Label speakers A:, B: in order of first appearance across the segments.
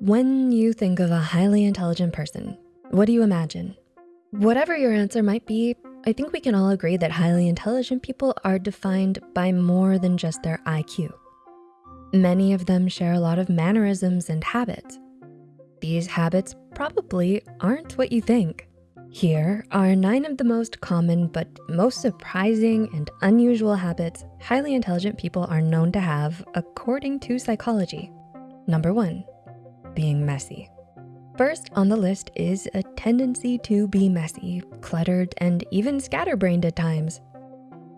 A: When you think of a highly intelligent person, what do you imagine? Whatever your answer might be, I think we can all agree that highly intelligent people are defined by more than just their IQ. Many of them share a lot of mannerisms and habits. These habits probably aren't what you think. Here are nine of the most common but most surprising and unusual habits highly intelligent people are known to have according to psychology. Number one, being messy. First on the list is a tendency to be messy, cluttered, and even scatterbrained at times.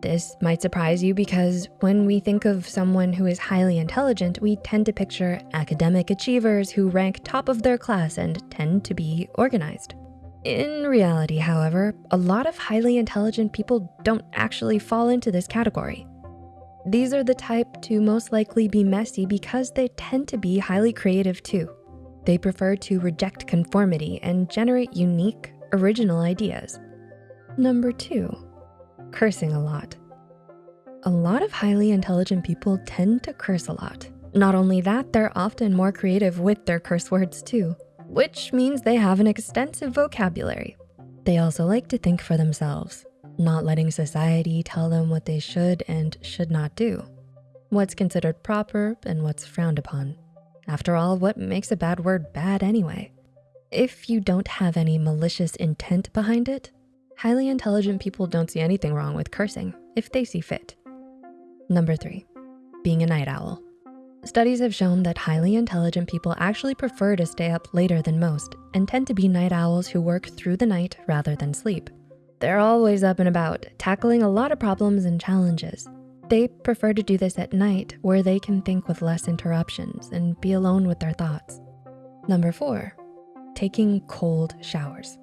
A: This might surprise you because when we think of someone who is highly intelligent, we tend to picture academic achievers who rank top of their class and tend to be organized. In reality, however, a lot of highly intelligent people don't actually fall into this category. These are the type to most likely be messy because they tend to be highly creative too. They prefer to reject conformity and generate unique, original ideas. Number two, cursing a lot. A lot of highly intelligent people tend to curse a lot. Not only that, they're often more creative with their curse words too, which means they have an extensive vocabulary. They also like to think for themselves, not letting society tell them what they should and should not do, what's considered proper and what's frowned upon. After all, what makes a bad word bad anyway? If you don't have any malicious intent behind it, highly intelligent people don't see anything wrong with cursing if they see fit. Number three, being a night owl. Studies have shown that highly intelligent people actually prefer to stay up later than most and tend to be night owls who work through the night rather than sleep. They're always up and about, tackling a lot of problems and challenges. They prefer to do this at night where they can think with less interruptions and be alone with their thoughts. Number four, taking cold showers.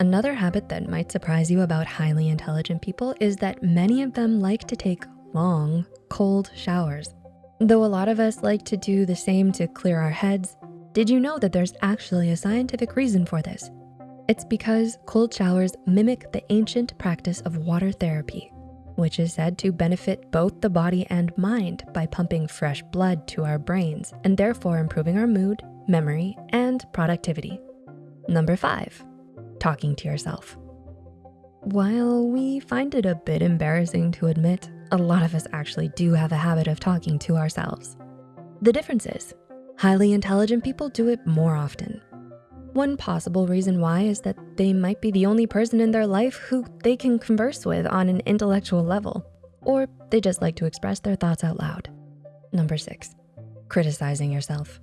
A: Another habit that might surprise you about highly intelligent people is that many of them like to take long, cold showers. Though a lot of us like to do the same to clear our heads, did you know that there's actually a scientific reason for this? It's because cold showers mimic the ancient practice of water therapy which is said to benefit both the body and mind by pumping fresh blood to our brains and therefore improving our mood, memory, and productivity. Number five, talking to yourself. While we find it a bit embarrassing to admit, a lot of us actually do have a habit of talking to ourselves. The difference is, highly intelligent people do it more often one possible reason why is that they might be the only person in their life who they can converse with on an intellectual level, or they just like to express their thoughts out loud. Number six, criticizing yourself.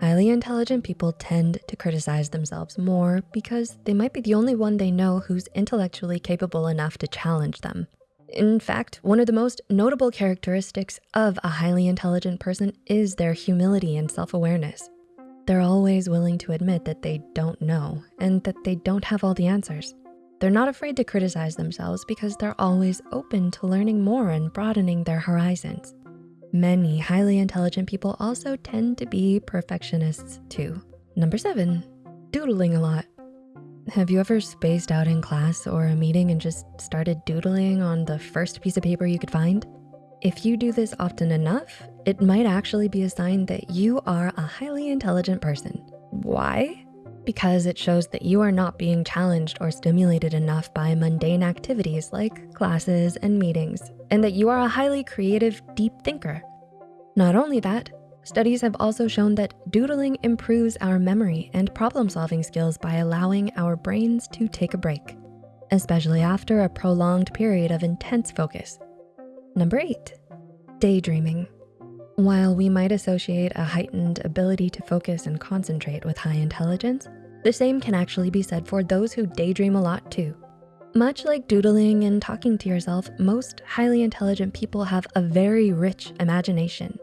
A: Highly intelligent people tend to criticize themselves more because they might be the only one they know who's intellectually capable enough to challenge them. In fact, one of the most notable characteristics of a highly intelligent person is their humility and self-awareness. They're always willing to admit that they don't know and that they don't have all the answers. They're not afraid to criticize themselves because they're always open to learning more and broadening their horizons. Many highly intelligent people also tend to be perfectionists too. Number seven, doodling a lot. Have you ever spaced out in class or a meeting and just started doodling on the first piece of paper you could find? If you do this often enough, it might actually be a sign that you are a highly intelligent person. Why? Because it shows that you are not being challenged or stimulated enough by mundane activities like classes and meetings, and that you are a highly creative, deep thinker. Not only that, studies have also shown that doodling improves our memory and problem-solving skills by allowing our brains to take a break, especially after a prolonged period of intense focus. Number eight, daydreaming. While we might associate a heightened ability to focus and concentrate with high intelligence, the same can actually be said for those who daydream a lot too. Much like doodling and talking to yourself, most highly intelligent people have a very rich imagination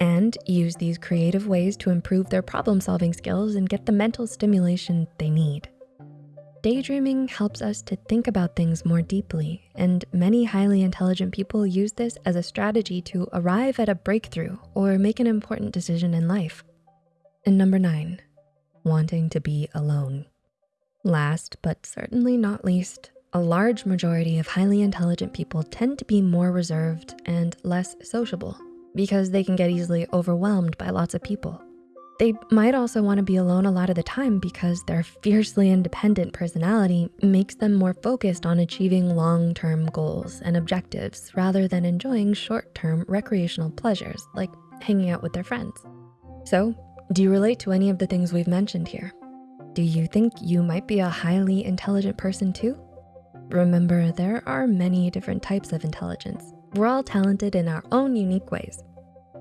A: and use these creative ways to improve their problem solving skills and get the mental stimulation they need. Daydreaming helps us to think about things more deeply, and many highly intelligent people use this as a strategy to arrive at a breakthrough or make an important decision in life. And number nine, wanting to be alone. Last, but certainly not least, a large majority of highly intelligent people tend to be more reserved and less sociable because they can get easily overwhelmed by lots of people. They might also wanna be alone a lot of the time because their fiercely independent personality makes them more focused on achieving long-term goals and objectives rather than enjoying short-term recreational pleasures like hanging out with their friends. So do you relate to any of the things we've mentioned here? Do you think you might be a highly intelligent person too? Remember, there are many different types of intelligence. We're all talented in our own unique ways.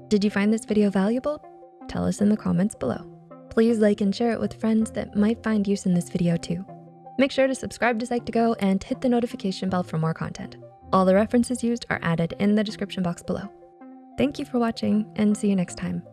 A: Did you find this video valuable? Tell us in the comments below. Please like and share it with friends that might find use in this video too. Make sure to subscribe to Psych2Go and hit the notification bell for more content. All the references used are added in the description box below. Thank you for watching and see you next time.